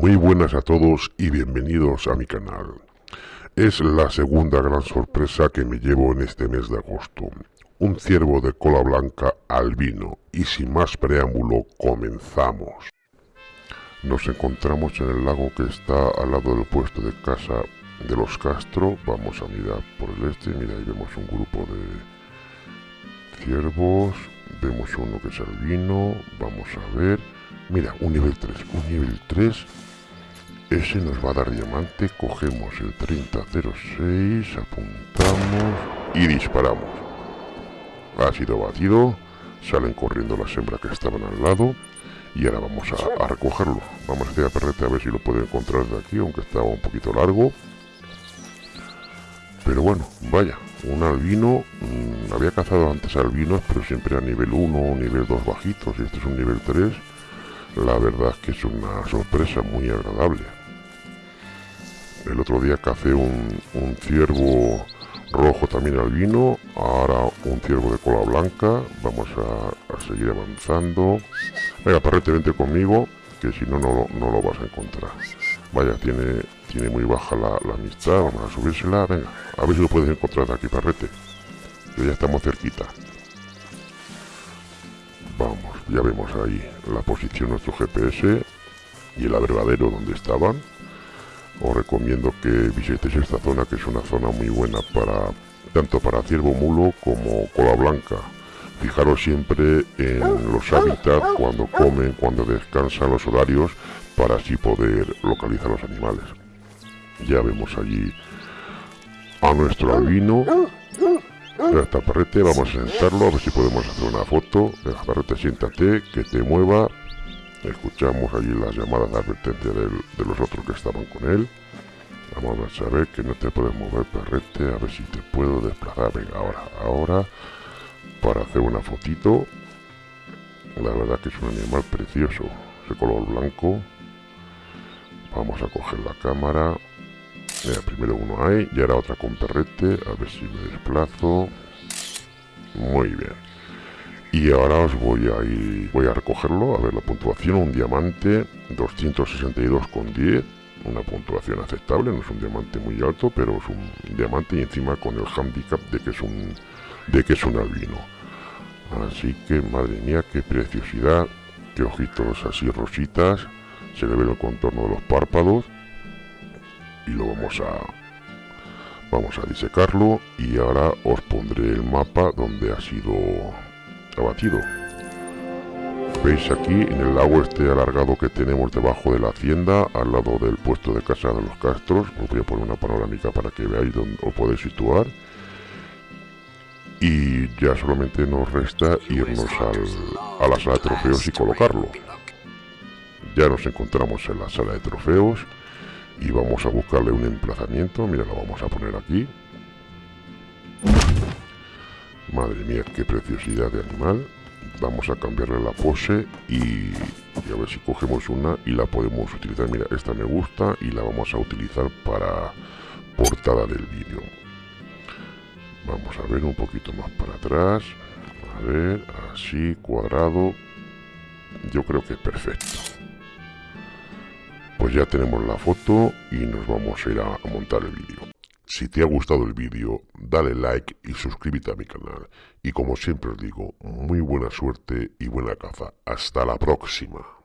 Muy buenas a todos y bienvenidos a mi canal. Es la segunda gran sorpresa que me llevo en este mes de agosto. Un ciervo de cola blanca albino y sin más preámbulo comenzamos. Nos encontramos en el lago que está al lado del puesto de casa de los Castro. Vamos a mirar por el este. Mira, ahí vemos un grupo de ciervos. Vemos uno que es albino. Vamos a ver. Mira, un nivel 3. Un nivel 3 ese nos va a dar diamante, cogemos el 3006, apuntamos y disparamos. Ha sido batido, salen corriendo las hembras que estaban al lado y ahora vamos a, recogerlo. Vamos a hacer a perrete a ver si lo puede encontrar de aquí, aunque estaba un poquito largo. Pero bueno, vaya, un albino, mm, había cazado antes albinos, pero siempre a nivel 1 o nivel 2 bajitos, y este es un nivel 3. La verdad es que es una sorpresa muy agradable. El otro día café un, ciervo rojo también albino, ahora un ciervo de cola blanca, vamos a, seguir avanzando. Venga, parrete, vente conmigo, que si no, no, lo vas a encontrar. Vaya, tiene, tiene muy baja la, amistad, vamos a subírsela, venga, a ver si lo puedes encontrar de aquí, parrete. Ya estamos cerquita. Vamos, ya vemos ahí la posición nuestro GPS y el abrevadero donde estaban. Os recomiendo que visitéis esta zona que es una zona muy buena para tanto para ciervo mulo como cola blanca. Fijaros siempre en los hábitats cuando comen cuando descansan los horarios para así poder localizar los animales. Ya vemos allí a nuestro albino está perrete vamos a sentarlo a ver si podemos hacer una foto venga perrete siéntate que te mueva Escuchamos allí las llamadas de advertencia de los otros que estaban con él. Vamos a ver que no te puedes mover, perrete, a ver si te puedo desplazar. Venga, ahora, ahora, para hacer una fotito. La verdad que es un animal precioso, ese color blanco. Vamos a coger la cámara. Mira, primero uno hay y ahora otra con perrete, a ver si me desplazo. Muy bien. Y ahora os voy a ir voy a recogerlo a ver la puntuación un diamante 262,10 una puntuación aceptable no es un diamante muy alto pero es un diamante y encima con el handicap de que es un de que es un albino. Así que madre mía qué preciosidad qué ojitos así rositas se le ve el contorno de los párpados y lo vamos a vamos a disecarlo y ahora os pondré el mapa donde ha sido batido. Veis aquí en el lago este alargado que tenemos debajo de la hacienda, al lado del puesto de casa de los Castros. Os voy a poner una panorámica para que veáis dónde os podéis situar. Y ya solamente nos resta irnos a la sala de trofeos y colocarlo. Ya nos encontramos en la sala de trofeos y vamos a buscarle un emplazamiento. Mira, lo vamos a poner aquí. Madre mía, qué preciosidad de animal. Vamos a cambiarle la pose y, a ver si cogemos una y la podemos utilizar. Mira, esta me gusta y la vamos a utilizar para portada del vídeo. Vamos a ver un poquito más para atrás. A ver, así, cuadrado. Yo creo que es perfecto. Pues ya tenemos la foto y nos vamos a ir a montar el vídeo. Si te ha gustado el vídeo, dale like y suscríbete a mi canal. Y como siempre os digo, muy buena suerte y buena caza. Hasta la próxima.